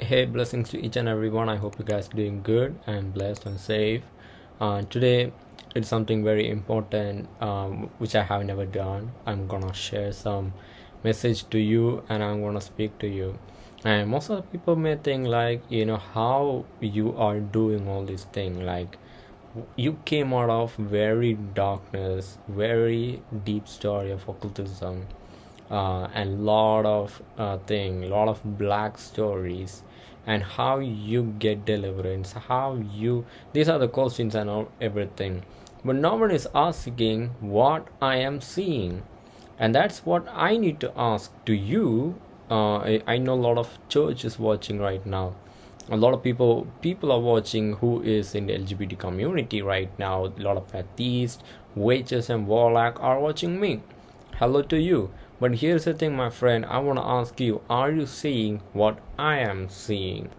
hey blessings to each and everyone. I hope you guys are doing good and blessed and safe. Uh, today it's something very important um, which i have never done. I'm gonna share some message to you and i'm gonna speak to you. And most of the people may think like you know how you are doing all this thing like you came out of very darkness very deep story of occultism uh, and lot of uh, thing lot of black stories and how you get deliverance how you these are the questions and all, everything. But no one is asking what i am seeing. And that's what i need to ask to you. Uh, I, I know a lot of churches watching right now. A lot of people people are watching who is in the lgbt community right now. A lot of atheists witches and warlock are watching me. Hello to you but here's the thing my friend i want to ask you are you seeing what i am seeing?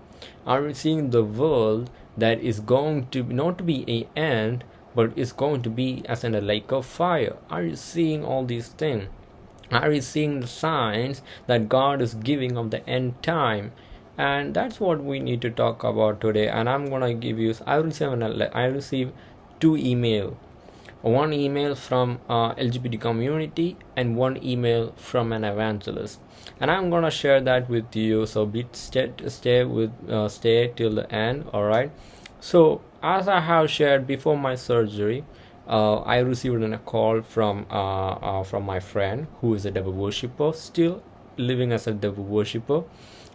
Are you seeing the world that is going to not be a end but is going to be as in a lake of fire? Are you seeing all these things? Are you seeing the signs that god is giving of the end time? And that's what we need to talk about today. And i'm gonna give you i receive i receive two email one email from uh, lgbt community and one email from an evangelist. And i'm gonna share that with you so be stay, stay with uh, stay till the end all right so as i have shared before my surgery uh, i received a call from uh, uh, from my friend who is a devil worshipper still living as a devil worshipper.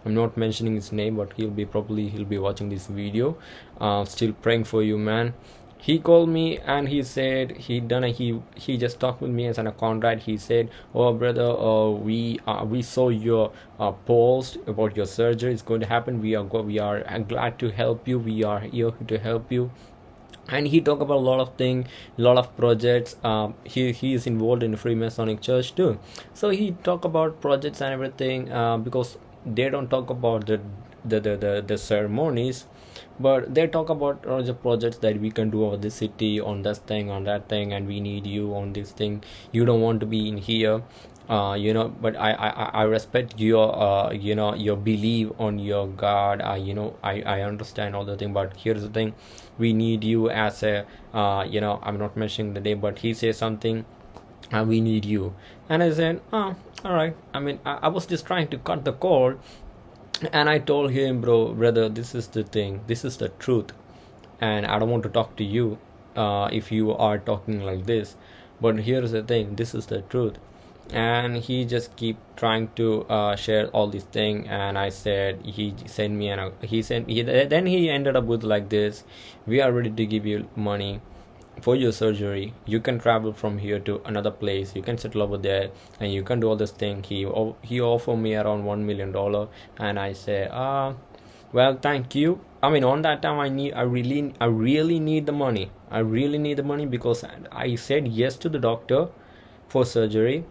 I'm not mentioning his name but he'll be probably he'll be watching this video. Uh, still praying for you man he called me and he said he done a, he he just talked with me as an a contract he said oh brother uh, we uh, we saw your uh, post about your surgery. It's going to happen. We are we are glad to help you. We are here to help you. And he talk about a lot of things a lot of projects. Um, he, he is involved in freemasonic church too. So he talk about projects and everything uh, because they don't talk about the the, the, the, the ceremonies but they talk about all the projects that we can do over the city on this thing on that thing and we need you on this thing. You don't want to be in here uh, you know but I, I i respect your uh, you know your belief on your god. Uh, you know i i understand all the thing but here's the thing. We need you as a uh, you know i'm not mentioning the name but he says something and we need you. And i said oh all right. I mean I, I was just trying to cut the cord and i told him bro brother this is the thing. This is the truth. And i don't want to talk to you uh, if you are talking like this. But here's the thing. This is the truth. And he just keep trying to uh, share all these thing. And i said he sent me and he sent he then he ended up with like this. We are ready to give you money for your surgery you can travel from here to another place you can settle over there and you can do all this thing. He he offered me around one million dollar and i say ah well thank you. I mean on that time i need i really i really need the money. I really need the money because i said yes to the doctor for surgery.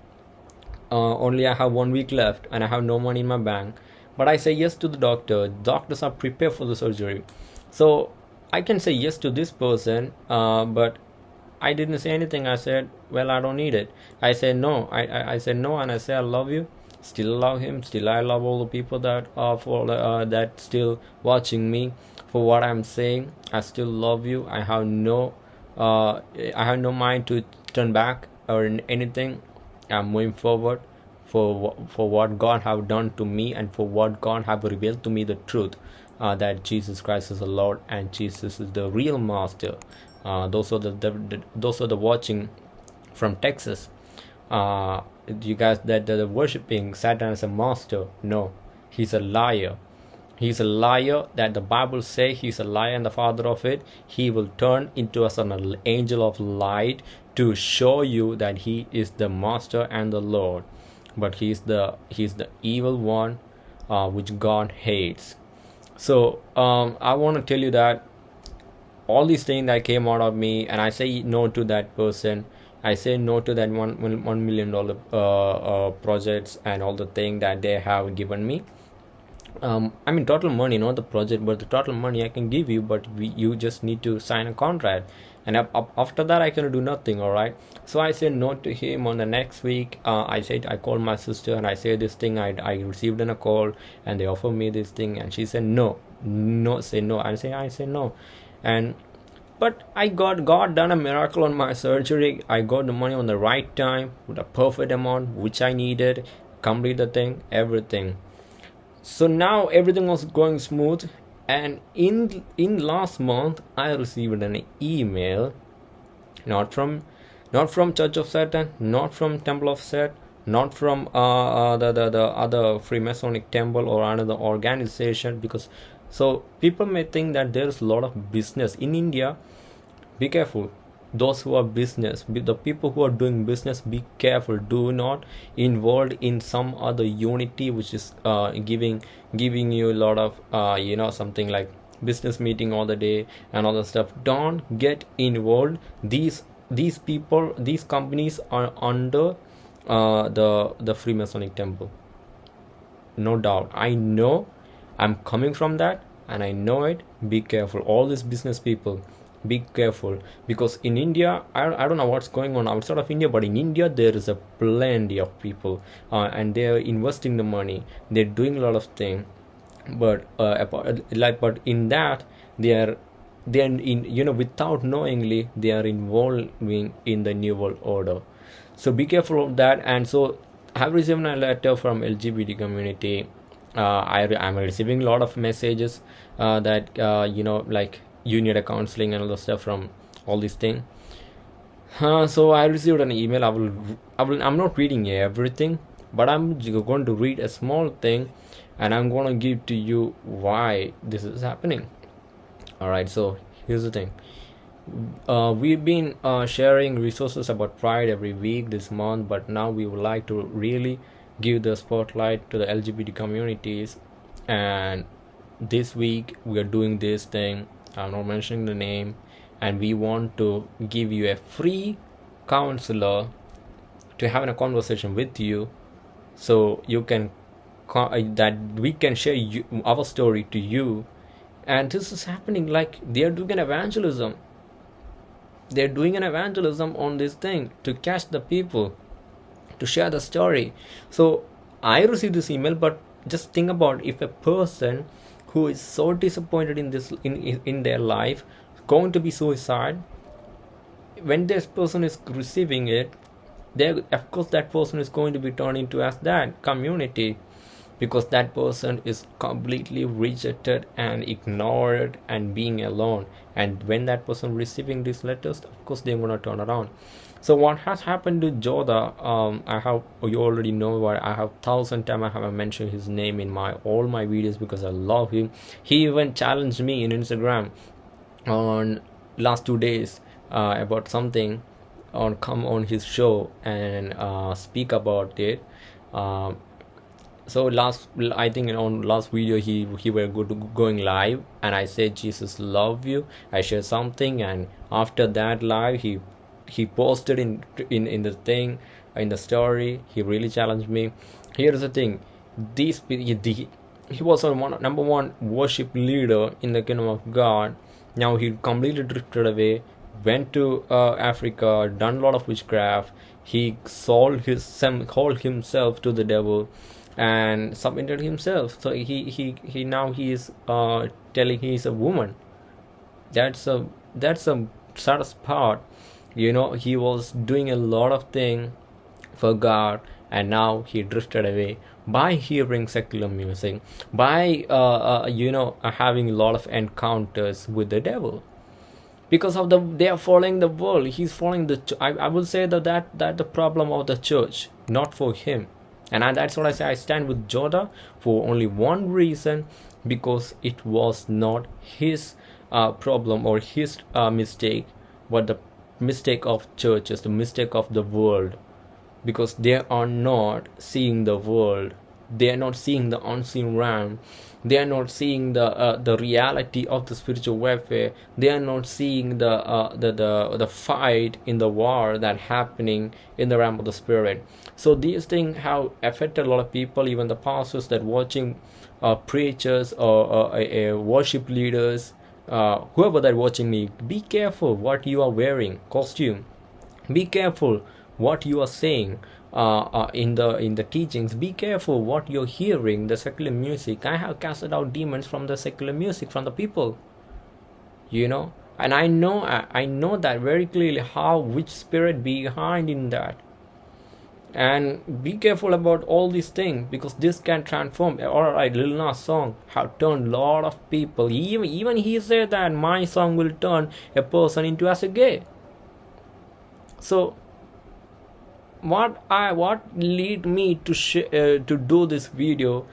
Uh, only i have one week left and i have no money in my bank. But i say yes to the doctor. Doctors are prepared for the surgery. So I can say yes to this person, uh, but I didn't say anything. I said, well, I don't need it. I said no. I, I, I said no, and I said I love you. Still love him. Still I love all the people that are for uh, that still watching me for what I'm saying. I still love you. I have no uh, I have no mind to turn back or anything. I'm moving forward for for what God have done to me and for what God have revealed to me the truth uh, that Jesus Christ is the Lord and Jesus is the real Master. Uh, those are the, the, the, those are the watching from Texas. Uh, you guys that, are worshiping Satan as a master. No, he's a liar. He's a liar that the Bible say he's a liar and the father of it. He will turn into us an angel of light to show you that he is the master and the Lord. But he's the he's the evil one, uh, which God hates so um, i want to tell you that all these things that came out of me and i say no to that person i say no to that one one million dollar uh, uh, projects and all the thing that they have given me. Um, i mean total money not the project but the total money i can give you but we, you just need to sign a contract and after that i can do nothing all right so i said no to him. On the next week uh, i said i called my sister and i said this thing. I, I received in a call and they offered me this thing. And she said no. No say no. I say i say no. And but i got god done a miracle on my surgery. I got the money on the right time with a perfect amount which i needed. Complete the thing everything. So now everything was going smooth and in in last month i received an email not from not from church of satan not from temple of set not from uh, uh, the, the the other freemasonic temple or another organization because so people may think that there's a lot of business in india. Be careful those who are business the people who are doing business be careful. Do not involved in some other unity which is uh, giving giving you a lot of uh, you know something like business meeting all the day and all the stuff. Don't get involved. These these people these companies are under uh, the the freemasonic temple. No doubt. I know. I'm coming from that and i know it. Be careful. All these business people be careful. Because in india I, I don't know what's going on outside of india but in india there is a plenty of people uh, and they're investing the money. They're doing a lot of things but uh, like but in that they are they are in you know without knowingly they are involving in the new world order. So be careful of that. And so i have received a letter from lgbt community. Uh, I, i'm receiving a lot of messages uh, that uh, you know like you need a counseling and all the stuff from all these things uh, so i received an email. I will i will i'm not reading everything but i'm going to read a small thing and i'm going to give to you why this is happening. All right so here's the thing. Uh, we've been uh, sharing resources about pride every week this month but now we would like to really give the spotlight to the lgbt communities. And this week we are doing this thing i'm not mentioning the name and we want to give you a free counselor to having a conversation with you so you can uh, that we can share you, our story to you. And this is happening like they are doing an evangelism. They're doing an evangelism on this thing to catch the people to share the story. So i received this email but just think about if a person who is so disappointed in this in in their life going to be suicide when this person is receiving it there of course that person is going to be turned into as that community because that person is completely rejected and ignored and being alone. And when that person receiving these letters of course they're gonna turn around so what has happened to Joda um I have you already know what I have thousand time I have mentioned his name in my all my videos because I love him. He even challenged me in Instagram on last two days uh, about something on come on his show and uh, speak about it. Um, so last i think on last video he he were going live and i said jesus love you. I shared something and after that live he he posted in in in the thing in the story he really challenged me. Here's the thing these the, he was a one, number one worship leader in the kingdom of god. Now he completely drifted away went to uh, africa done a lot of witchcraft. He sold his sold himself to the devil and submitted himself. So he he he now he is uh telling he is a woman. That's a that's a saddest part you know he was doing a lot of thing for god and now he drifted away by hearing secular music by uh, uh you know uh, having a lot of encounters with the devil. Because of the they are following the world. He's following the I, I will say that that that the problem of the church not for him. And I, that's what i say i stand with joda for only one reason because it was not his uh, problem or his uh, mistake but the mistake of churches the mistake of the world. Because they are not seeing the world. They are not seeing the unseen realm. They are not seeing the uh, the reality of the spiritual warfare. They are not seeing the, uh, the the the fight in the war that happening in the realm of the spirit. So these things have affected a lot of people even the pastors that watching uh, preachers or uh, worship leaders uh, whoever that watching me be careful what you are wearing costume. Be careful what you are saying uh, uh, in the in the teachings. Be careful what you're hearing the secular music. I have casted out demons from the secular music from the people. You know? And i know I, I know that very clearly how which spirit behind in that and be careful about all these things because this can transform. All right lil nas song have turned a lot of people. Even even he said that my song will turn a person into as a gay. So what i what lead me to uh, to do this video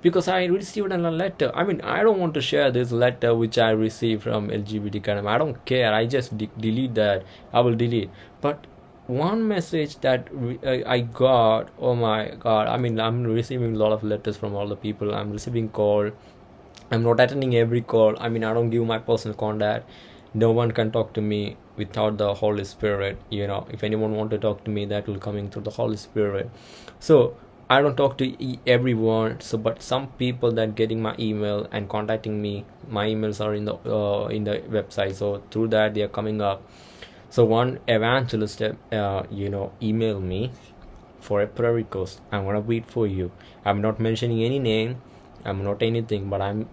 because i received a letter. I mean i don't want to share this letter which i received from lgbt academy i don't care. I just de- delete that. I will delete. But one message that uh, i got oh my god i mean i'm receiving a lot of letters from all the people. I'm receiving call. I'm not attending every call. I mean i don't give my personal contact. No one can talk to me without the holy spirit you know. If anyone want to talk to me that will coming through the holy spirit. So i don't talk to everyone. So but some people that getting my email and contacting me my emails are in the uh, in the website. So through that they are coming up so one evangelist uh, you know email me for a prayer request i'm gonna read for you i'm not mentioning any name i'm not anything but i'm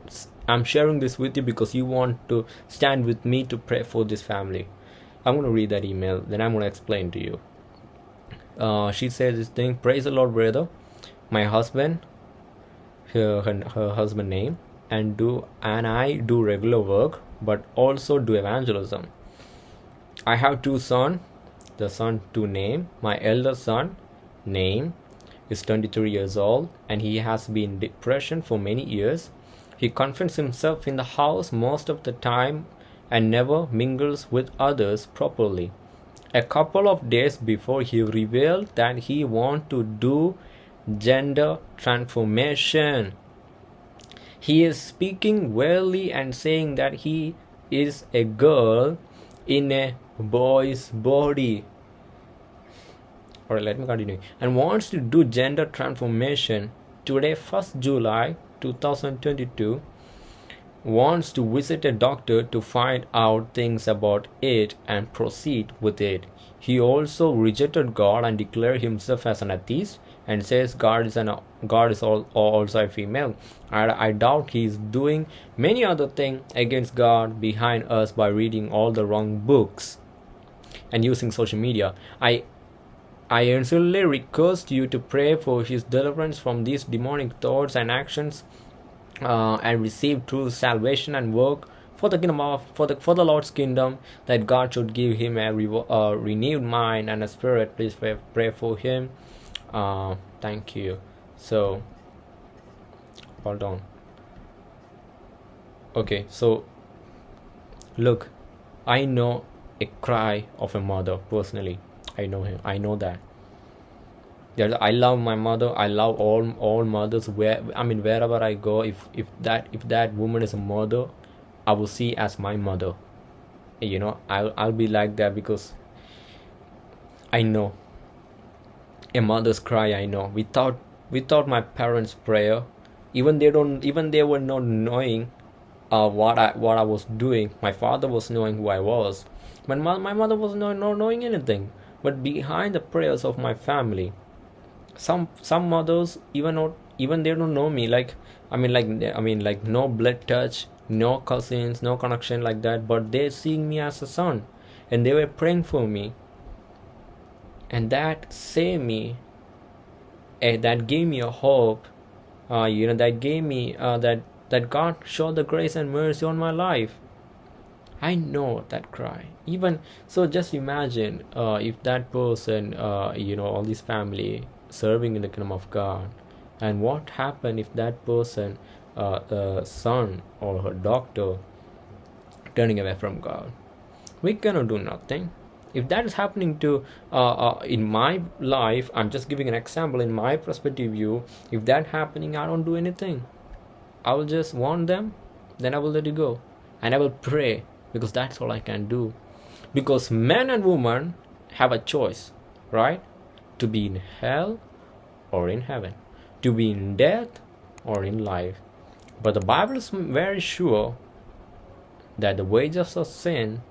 i'm sharing this with you because you want to stand with me to pray for this family I'm to read that email, then I'm to explain to you. Uh, she says this thing Praise the Lord, brother. My husband, her, her, her husband name, and do and I do regular work, but also do evangelism. I have two sons. The son to name. My elder son, name, is 23 years old, and he has been depression for many years. He confines himself in the house most of the time and never mingles with others properly. A couple of days before he revealed that he wanted to do gender transformation. He is speaking weirdly and saying that he is a girl in a boy's body. Alright, let me continue. And wants to do gender transformation today, 1st July 2022 wants to visit a doctor to find out things about it and proceed with it. He also rejected God and declared himself as an atheist and says God is an God is all, also a female. and I doubt he is doing many other things against God behind us by reading all the wrong books and using social media. I I earnestly request you to pray for his deliverance from these demonic thoughts and actions uh, and receive true salvation and work for the kingdom of for the for the Lord's kingdom that God should give him a re- renewed mind and a spirit. Please pray, pray for him. Uh, thank you. So hold on. Okay, so look, I know a cry of a mother personally. I know him. I know that I love my mother. I love all all mothers. Where I mean, wherever I go, if if that if that woman is a mother, I will see as my mother. You know, I'll I'll be like that because I know a mother's cry. I know without without my parents' prayer, even they don't even they were not knowing uh, what I what I was doing. My father was knowing who I was, my, my mother was not, not knowing anything. But behind the prayers of my family, some some mothers even not even they don't know me like i mean like i mean like no blood touch no cousins no connection like that but they're seeing me as a son and they were praying for me and that saved me and that gave me a hope uh, you know that gave me uh, that that god showed the grace and mercy on my life i know that cry even so just imagine uh, if that person uh, you know all this family serving in the kingdom of God. And what happened if that person, uh, a son or her doctor, turning away from God? We cannot do nothing. If that is happening to uh, uh, in my life, I'm just giving an example in my perspective view. If that happening, I don't do anything. I will just warn them, then I will let you go, and I will pray because that's all I can do. Because man and woman have a choice, right? to be in hell or in heaven, to be in death or in life. But the Bible is very sure that the wages of sin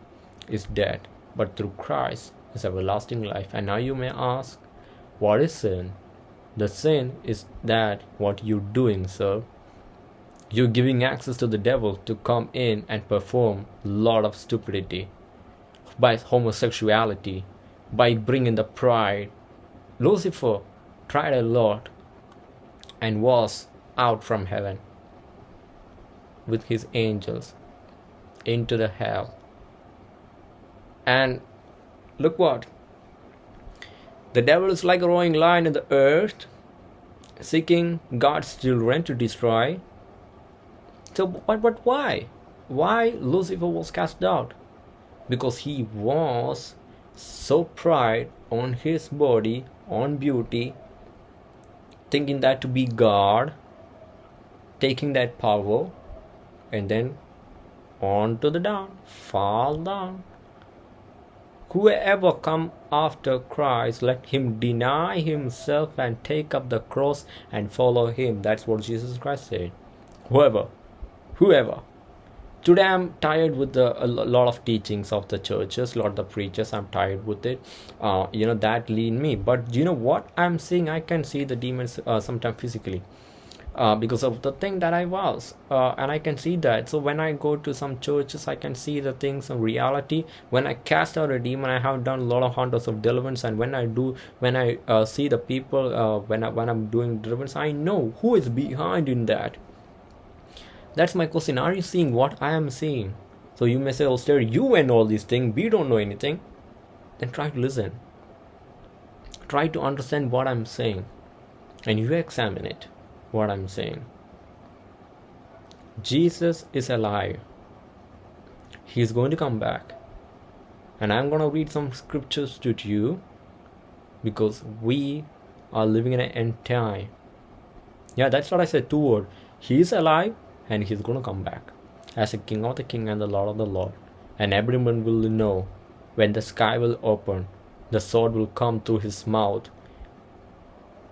is death, but through Christ is everlasting life. And now you may ask, what is sin? The sin is that what you're doing, sir. You're giving access to the devil to come in and perform a lot of stupidity by homosexuality, by bringing the pride. Lucifer tried a lot and was out from heaven with his angels into the hell. And look what? The devil is like a roaring lion in the earth, seeking God's children to destroy. So, but, but why? Why Lucifer was cast out? Because he was so pride on his body, on beauty, thinking that to be God, taking that power, and then on to the down, fall down. Whoever come after Christ, let him deny himself and take up the cross and follow him. That's what Jesus Christ said. Whoever, whoever. Today I'm tired with the, a lot of teachings of the churches, lot of the preachers. I'm tired with it. Uh, you know that lead me. But you know what I'm seeing? I can see the demons uh, sometimes physically uh, because of the thing that I was uh, and I can see that so when I go to some churches I can see the things in reality when I cast out a demon I have done a lot of hunters of deliverance and when I do when I uh, see the people uh, when, I, when I'm doing deliverance I know who is behind in that that's my question are you seeing what I am seeing so you may say oh sir you and all these things we don't know anything then try to listen try to understand what I'm saying and you examine it what I'm saying. Jesus is alive. He is going to come back. And I'm going to read some scriptures to you because we are living in an end time. Yeah, that's what I said. Two words. He is alive and he's going to come back as a king of the king and the lord of the lord. And everyone will know when the sky will open, the sword will come through his mouth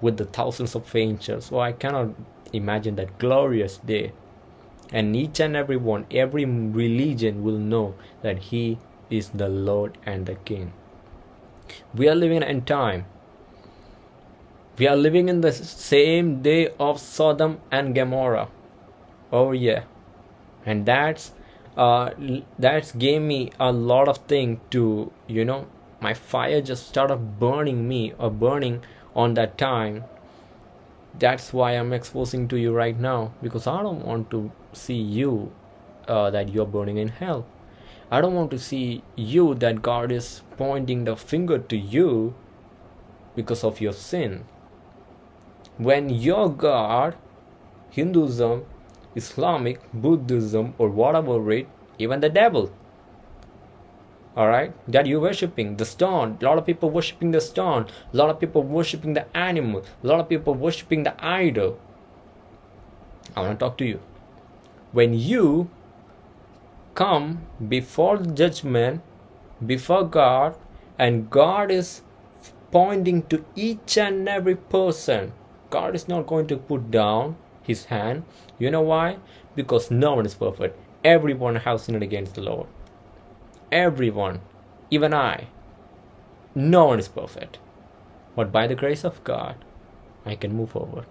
with the thousands of angels. So I cannot imagine that glorious day. And each and every one, every religion will know that He is the Lord and the King. We are living in time. We are living in the same day of Sodom and Gomorrah. Oh yeah, and that's uh that's gave me a lot of thing to you know my fire just started burning me or burning on that time. That's why i'm exposing to you right now because i don't want to see you uh, that you're burning in hell. I don't want to see you that god is pointing the finger to you because of your sin. When your god hinduism islamic buddhism or whatever it even the devil. All right that you're worshiping the stone. A lot of people worshiping the stone. A lot of people worshiping the animal. A lot of people worshiping the idol. I want to talk to you. When you come before the judgment before god and god is pointing to each and every person god is not going to put down his hand you know why because no one is perfect everyone has sinned against the lord everyone, even I. No one is perfect. But by the grace of God, I can move forward.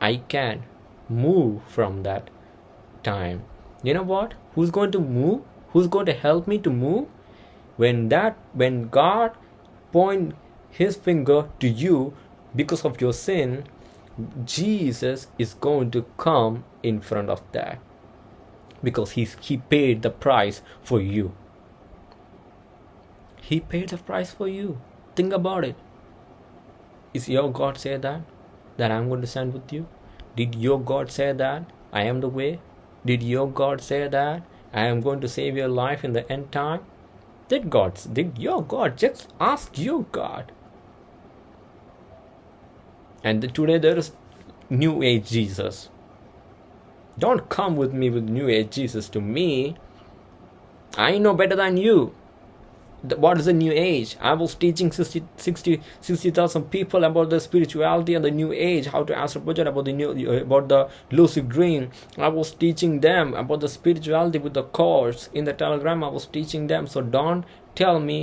I can move from that time. You know what? Who's going to move? Who's going to help me to move? When that when God point his finger to you because of your sin, Jesus is going to come in front of that because he's he paid the price for you. He paid the price for you. Think about it. Is your God say that? That I'm going to stand with you? Did your God say that? I am the way? Did your God say that? I am going to save your life in the end time? Did God, did your God, just ask your God. And today there is New Age Jesus. Don't come with me with New Age Jesus to me. I know better than you. what is the new age i was teaching 60 60 60000 people about the spirituality and the new age how to answer about the new about the lucid dream i was teaching them about the spirituality with the course in the telegram i was teaching them so don't tell me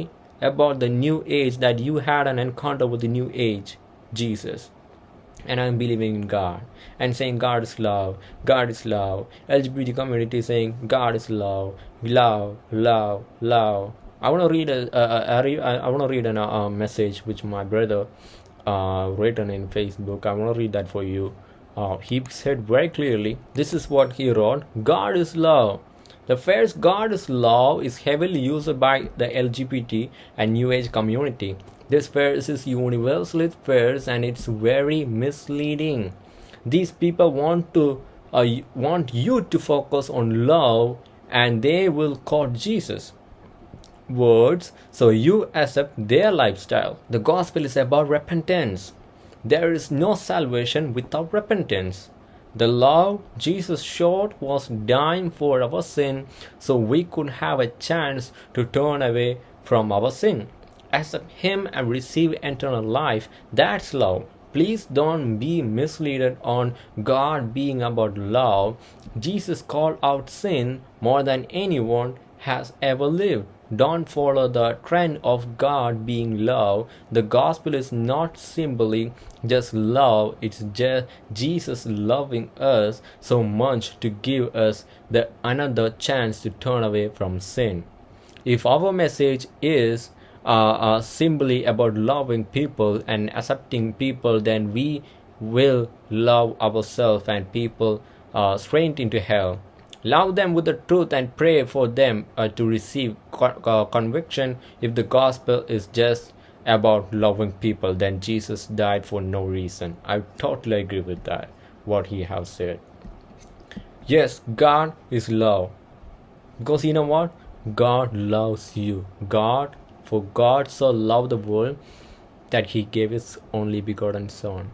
about the new age that you had an encounter with the new age jesus and I'm believing in God and saying God is love, God is love. LGBT community saying God is love, love, love, love. I want to read a, a, a, a I want to read a, a message which my brother uh, written in Facebook. I want to read that for you. Uh, he said very clearly, this is what he wrote: God is love. The phrase God is love is heavily used by the LGBT and New Age community. This phrase is universally phrase and it's very misleading. These people want to uh, want you to focus on love and they will quote Jesus words so you accept their lifestyle. The gospel is about repentance. There is no salvation without repentance. The love Jesus showed was dying for our sin so we could have a chance to turn away from our sin. Accept Him and receive eternal life. That's love. Please don't be misled on God being about love. Jesus called out sin more than anyone has ever lived. Don't follow the trend of God being love. The gospel is not simply just love, it's just Jesus loving us so much to give us the another chance to turn away from sin. If our message is uh, uh, simply about loving people and accepting people, then we will love ourselves and people uh, straight into hell. Love them with the truth and pray for them uh, to receive co- uh, conviction. If the gospel is just about loving people, then Jesus died for no reason. I totally agree with that, what he has said. Yes, God is love. Because you know what? God loves you. God, for God so loved the world that he gave his only begotten Son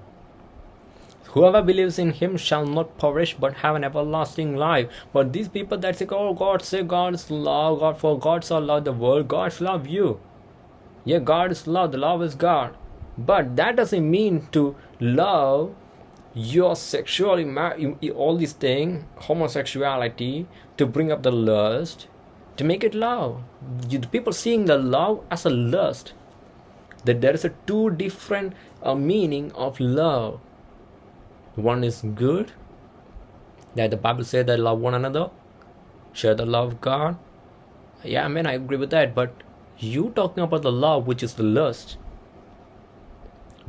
Whoever believes in him shall not perish but have an everlasting life. But these people that say, Oh God, say God is love, God for God so loved the world, God love you. Yeah, God is love, the love is God. But that doesn't mean to love your sexuality, all these things, homosexuality, to bring up the lust, to make it love. You, the people seeing the love as a lust. That there is a two different uh, meaning of love one is good that the bible says that love one another share the love of god yeah man i agree with that but you talking about the love which is the lust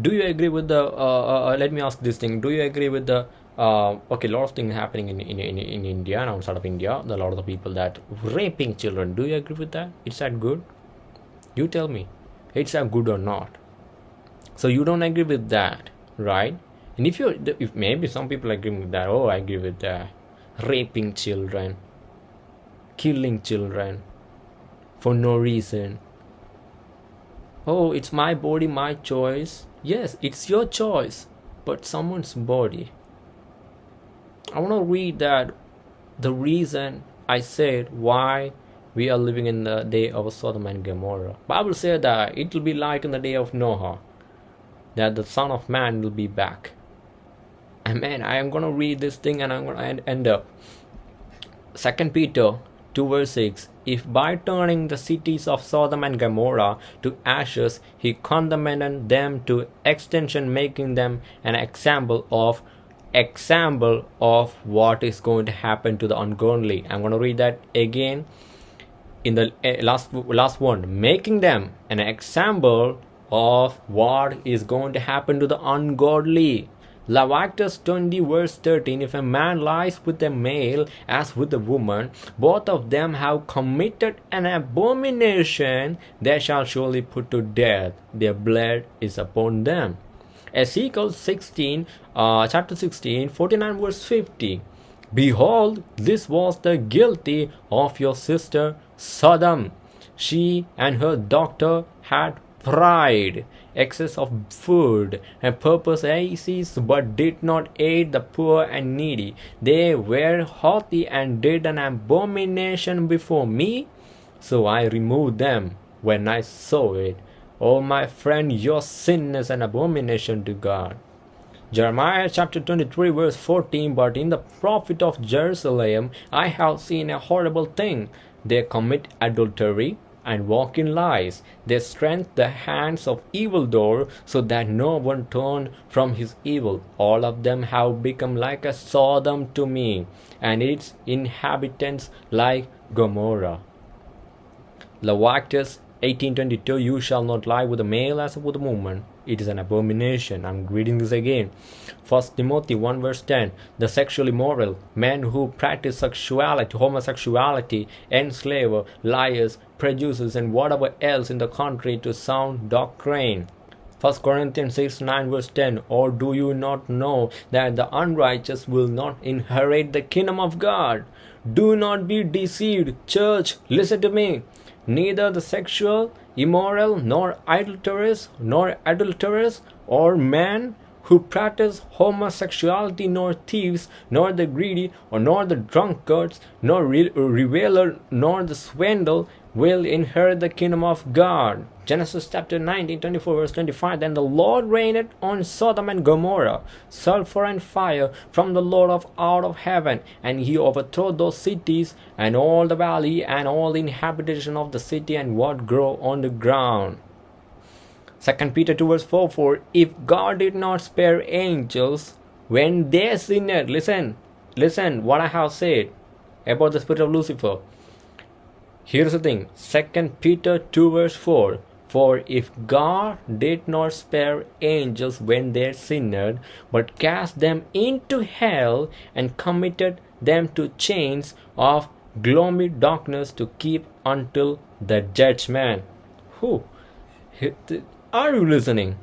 do you agree with the uh, uh, uh, let me ask this thing do you agree with the uh, okay a lot of things happening in, in, in, in india and outside of india. A lot of the people that raping children. Do you agree with that? Is that good? You tell me. It's that good or not. So you don't agree with that right? And if you if maybe some people agree with that oh i agree with that. Raping children. Killing children. For no reason. Oh it's my body my choice. Yes it's your choice. But someone's body i want to read that the reason i said why we are living in the day of sodom and gomorrah. Bible said that it will be like in the day of noah that the son of man will be back. And man i am gonna read this thing and i'm gonna end up. Second peter 2 verse 6 if by turning the cities of sodom and gomorrah to ashes he condemned them to extinction, making them an example of example of what is going to happen to the ungodly i'm going to read that again in the eh, last last one making them an example of what is going to happen to the ungodly Leviticus 20 verse 13 If a man lies with a male as with a woman, both of them have committed an abomination, they shall surely put to death. Their blood is upon them. Ezekiel 16, uh, chapter 16, 49 verse 50. Behold, this was the guilty of your sister Sodom. She and her daughter had pride, excess of food, and purpose aces, but did not aid the poor and needy. They were haughty and did an abomination before me, so I removed them. when I saw it. Oh, my friend, your sin is an abomination to God. Jeremiah chapter 23, verse 14 But in the prophet of Jerusalem I have seen a horrible thing. They commit adultery and walk in lies. They strengthen the hands of evildoer so that no one turn from his evil. All of them have become like a Sodom to me, and its inhabitants like Gomorrah. Leviticus 1822 You shall not lie with a male as with a woman. It is an abomination. I'm reading this again. First Timothy 1 verse 10 The sexually immoral, men who practice sexuality, homosexuality, enslaver, liars, producers, and whatever else in the contrary to sound doctrine. 1 Corinthians 6 9 verse 10 Or do you not know that the unrighteous will not inherit the kingdom of God? Do not be deceived, church. Listen to me neither the sexual, immoral, nor adulterous, nor adulterers, or man who practice homosexuality, nor thieves, nor the greedy, or nor the drunkards, nor re- reveler, nor the swindle will inherit the kingdom of God. Genesis chapter 19, 24, verse 25. Then the Lord rained on Sodom and Gomorrah sulfur and fire from the Lord of out of heaven, and he overthrew those cities and all the valley and all the inhabitation of the city and what grow on the ground. Second Peter 2 verse 4 For if God did not spare angels when they sinned, listen, listen what I have said about the spirit of Lucifer. Here's the thing, Second Peter 2 verse 4 For if God did not spare angels when they sinned, but cast them into hell and committed them to chains of gloomy darkness to keep until the judgment. Who? Are you listening?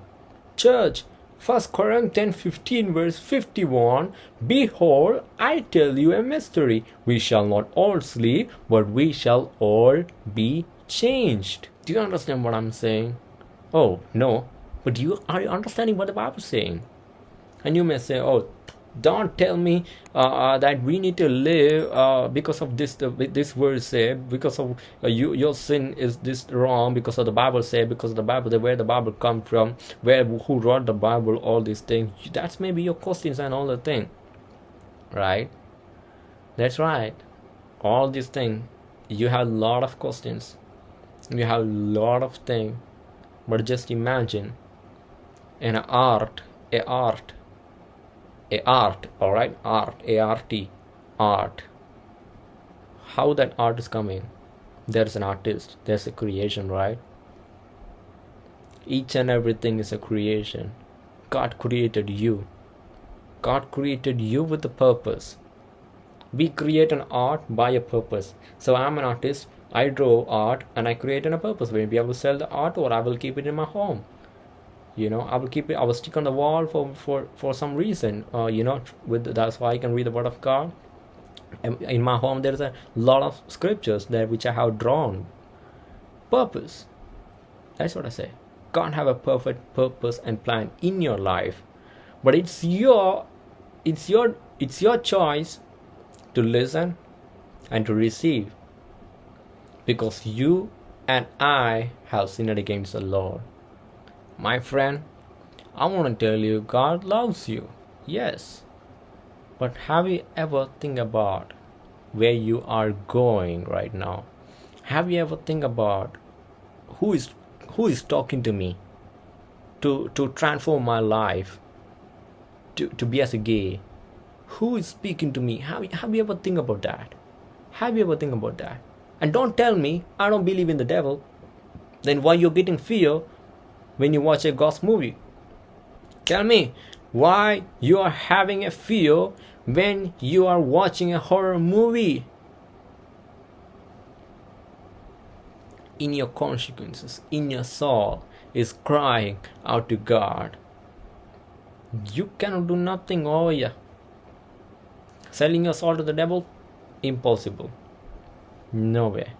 Church, 1 Corinthians 15 verse 51 Behold, I tell you a mystery. We shall not all sleep, but we shall all be changed. Do you understand what I'm saying? Oh, no. But you are you understanding what the Bible is saying? And you may say, oh, don't tell me uh, uh, that we need to live uh, because of this this word say because of uh, you your sin is this wrong because of the bible say because of the bible where the bible come from where who wrote the bible all these things that's maybe your questions and all the thing right that's right all these things you have a lot of questions you have a lot of things but just imagine an art a art a art all right? Art art art. How that art is coming? There's an artist there's a creation right? Each and everything is a creation. God created you. God created you with a purpose. We create an art by a purpose. So i'm an artist i draw art and i create in a purpose. Maybe i will sell the art or i will keep it in my home. You know i will keep it i will stick on the wall for for for some reason uh, you know with that's why i can read the word of god. In my home there's a lot of scriptures there which i have drawn. Purpose. That's what i say. God have a perfect purpose and plan in your life. But it's your it's your it's your choice to listen and to receive because you and i have sinned against the lord my friend, I want to tell you God loves you. Yes. But have you ever think about where you are going right now? Have you ever think about who is who is talking to me to to transform my life to, to be as a gay? Who is speaking to me? Have, have you ever think about that? Have you ever think about that? And don't tell me I don't believe in the devil. Then why you're getting fear when you watch a ghost movie? Tell me why you are having a fear when you are watching a horror movie. In your consequences, in your soul, is crying out to God. You cannot do nothing oh over here. Selling your soul to the devil? Impossible. No way.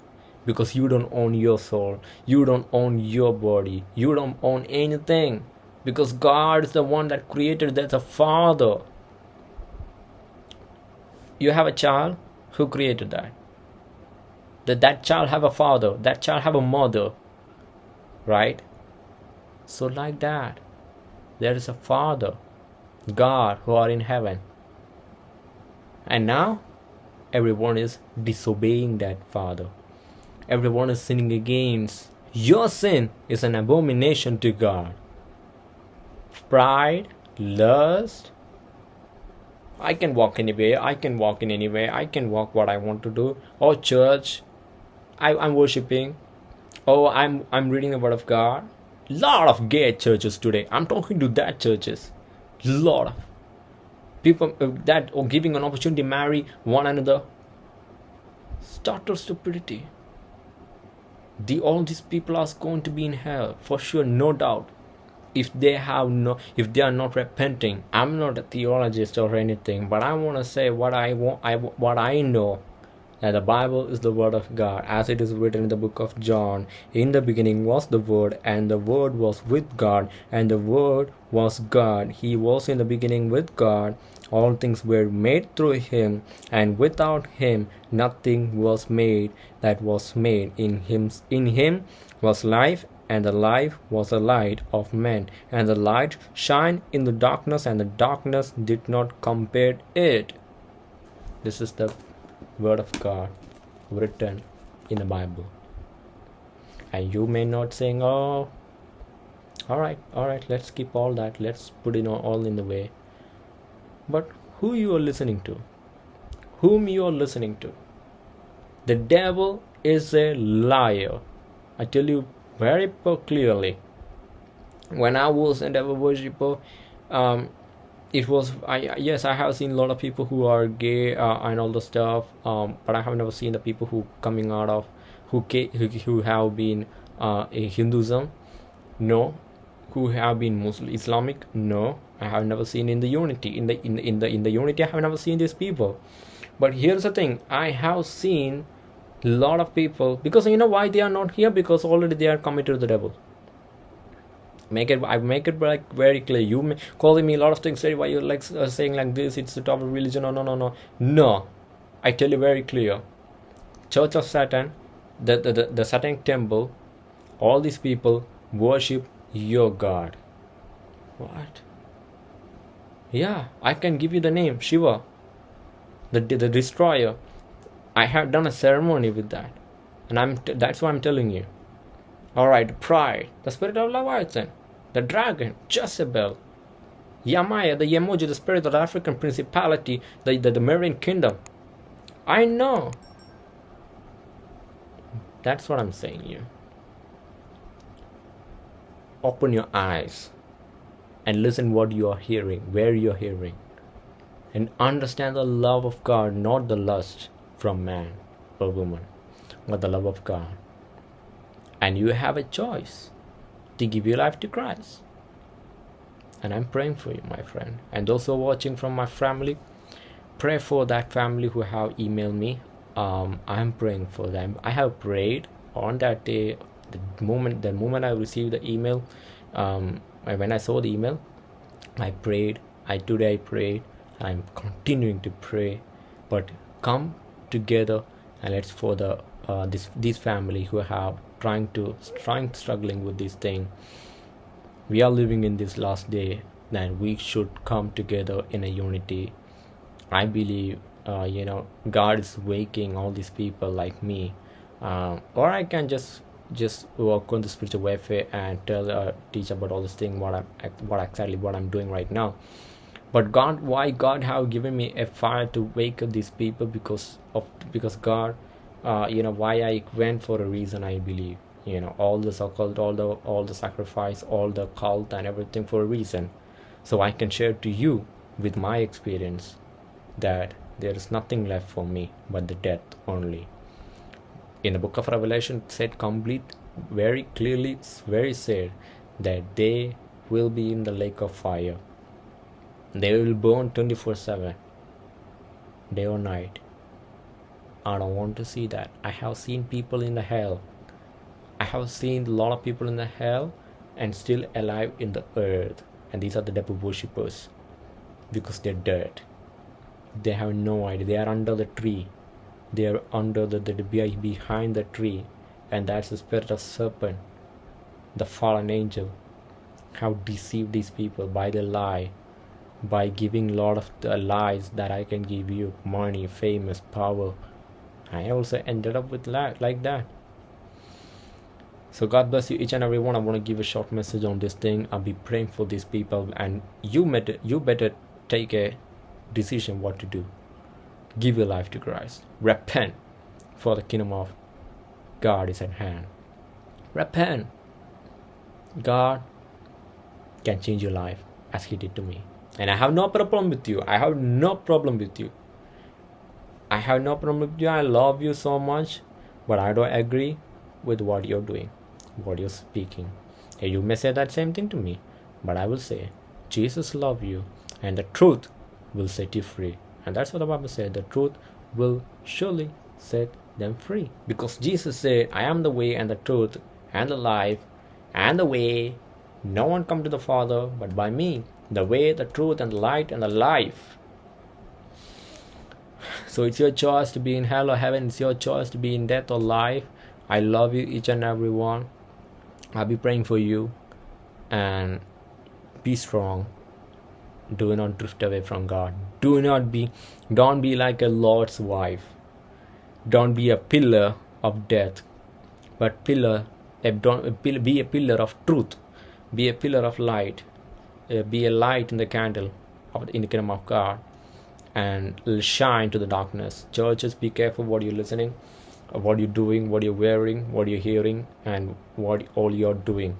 Because you don't own your soul. You don't own your body. You don't own anything. Because god is the one that created that's a father. You have a child? Who created that? That that child have a father. That child have a mother. Right? So, like that, there is a Father, God, who are in heaven. And now, everyone is disobeying that Father. Everyone is sinning against. Your sin is an abomination to God. Pride, lust, I can walk anywhere, I can walk in anywhere, I can walk what I want to do. Or church, I, I'm worshiping. Oh, I'm I'm reading the word of God. Lot of gay churches today. I'm talking to that churches. Lot of people uh, that or giving an opportunity to marry one another. Total stupidity. The all these people are going to be in hell for sure, no doubt if they have no if they are not repenting i'm not a theologist or anything but i want to say what i want i what i know that the bible is the word of god as it is written in the book of john. In the beginning was the word and the word was with god and the word was god. He was in the beginning with god. All things were made through him and without him nothing was made that was made. In him in him was life and the life was the light of men. And the light shined in the darkness and the darkness did not compare it. This is the word of god written in the bible. And you may not saying oh all right all right let's keep all that. Let's put it all in the way. But who you are listening to whom you are listening to the devil is a liar. I tell you very clearly when i was a devil worshiper um it was i yes i have seen a lot of people who are gay uh, and all the stuff um but i have never seen the people who coming out of who who, who have been uh a hinduism. No. Who have been muslim islamic? No. I have never seen in the unity in the in, in the in the unity i have never seen these people. But here's the thing i have seen a lot of people because you know why they are not here? Because already they are committed to the devil make it i make it like very clear. You may, calling me a lot of things say why you're like uh, saying like this it's the top of religion no no no no. No. I tell you very clear. Church of satan the the, the, the temple all these people worship your god. What? Yeah i can give you the name shiva the the destroyer. I have done a ceremony with that, and I'm that's why I'm telling you. All right, pride, the spirit of Leviathan, the dragon, Jezebel, Yemaya, the Yemoja, the spirit of the African principality, the, the, the Marine kingdom. I know. That's what I'm saying you. Open your eyes and listen what you are hearing, where you are hearing. And understand the love of God, not the lust from man or woman, but the love of God. And you have a choice to give your life to Christ. And I'm praying for you, my friend. And also watching from my family, pray for that family who have emailed me. Um, I'm praying for them. I have prayed on that day. The moment the moment I received the email, um, when I saw the email, I prayed. I today I prayed. I'm continuing to pray. But come together and let's for the uh, this these family who have trying to trying struggling with this thing. We are living in this last day and we should come together in a unity. I believe uh, you know god is waking all these people like me. Uh, or i can just just work on the spiritual warfare and tell uh, teach about all this thing what i'm what exactly what i'm doing right now. But god why god have given me a fire to wake up these people because of because god uh, you know why i went for a reason i believe. You know all the occult all the all the sacrifice all the cult and everything for a reason. So i can share to you with my experience that there is nothing left for me but the death only. In the book of revelation said complete very clearly very said that they will be in the lake of fire. They will burn 24 7, day or night. I don't want to see that. I have seen people in the hell. I have seen a lot of people in the hell and still alive in the earth. And these are the devil worshippers because they're dead. They have no idea. They are under the tree. They are under the, the behind the tree. And that's the spirit of serpent. the fallen angel have deceived these people by the lie by giving a lot of the lies that i can give you money famous power i also ended up with that like that. So god bless you each and every one. I want to give a short message on this thing. I'll be praying for these people and you better you better take a decision what to do. Give your life to christ. Repent for the kingdom of god is at hand. Repent. God can change your life as he did to me. And i have no problem with you. I have no problem with you i have no problem with you. I love you so much but i don't agree with what you're doing what you're speaking. And you may say that same thing to me but i will say jesus love you and the truth will set you free. And that's what the bible said the truth will surely set them free. Because jesus said i am the way and the truth and the life and the way. No one come to the father but by me. The way the truth and the light and the life so it's your choice to be in hell or heaven. It's your choice to be in death or life. I love you each and every one. I'll be praying for you. And be strong. Do not drift away from god. Do not be don't be like a Lot's wife. Don't be a pillar of death but pillar be a pillar of truth. Be a pillar of light. Uh, be a light in the candle of in the kingdom of god and shine to the darkness. Churches be careful what you're listening what you're doing what you're wearing what you're hearing and what all you're doing.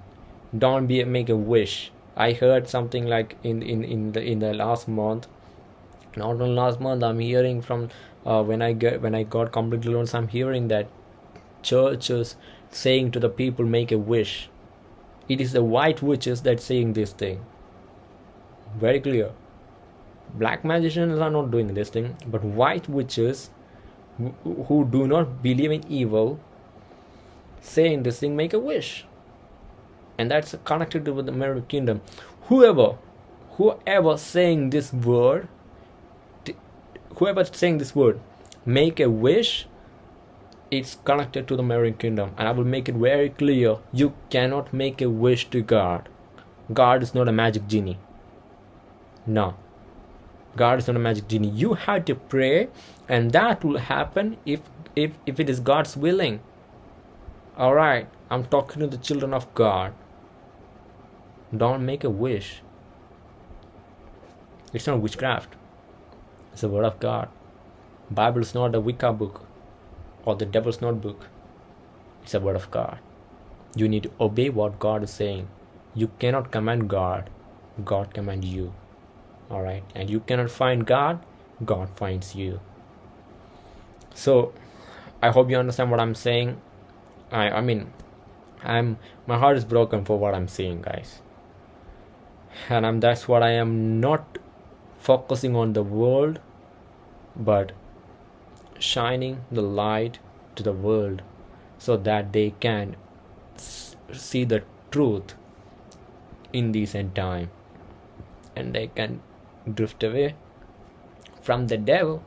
Don't be make a wish. I heard something like in in in the in the last month. Not on last month i'm hearing from uh, when i get when i got completely loans i'm hearing that churches saying to the people make a wish. It is the white witches that saying this thing. Very clear black magicians are not doing this thing but white witches who do not believe in evil saying this thing make a wish. And that's connected to the American kingdom. Whoever whoever saying this word whoever saying this word make a wish it's connected to the American kingdom. And I will make it very clear you cannot make a wish to God. God is not a magic genie. No God is not a magic genie you have to pray and that will happen if if if it is God's willing all right I'm talking to the children of God don't make a wish it's not witchcraft it's the word of God Bible is not a Wicca book or the devil's notebook. It's a word of God. You need to obey what God is saying. You cannot command God, God command you. Alright? And you cannot find God, God finds you. So I hope you understand what I'm saying. I I mean I'm my heart is broken for what I'm saying guys. And I'm that's what I am not focusing on the world but shining the light to the world so that they can see the truth in this end time and they can drift away from the devil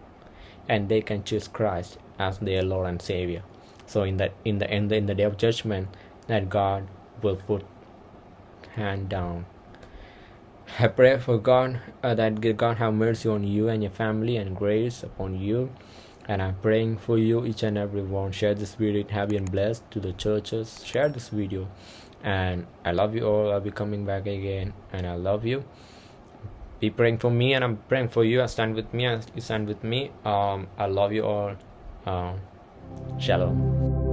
and they can choose Christ as their Lord and Savior. So in the in the end in the day of judgment that God will put hand down. I pray for God uh, that God have mercy on you and your family and grace upon you. And i'm praying for you each and every one. Share this video. Have been blessed to the churches? Share this video. And i love you all. I'll be coming back again. And i love you be praying for me and i'm praying for you. I stand with me you stand with me. Um i love you all. Um shalom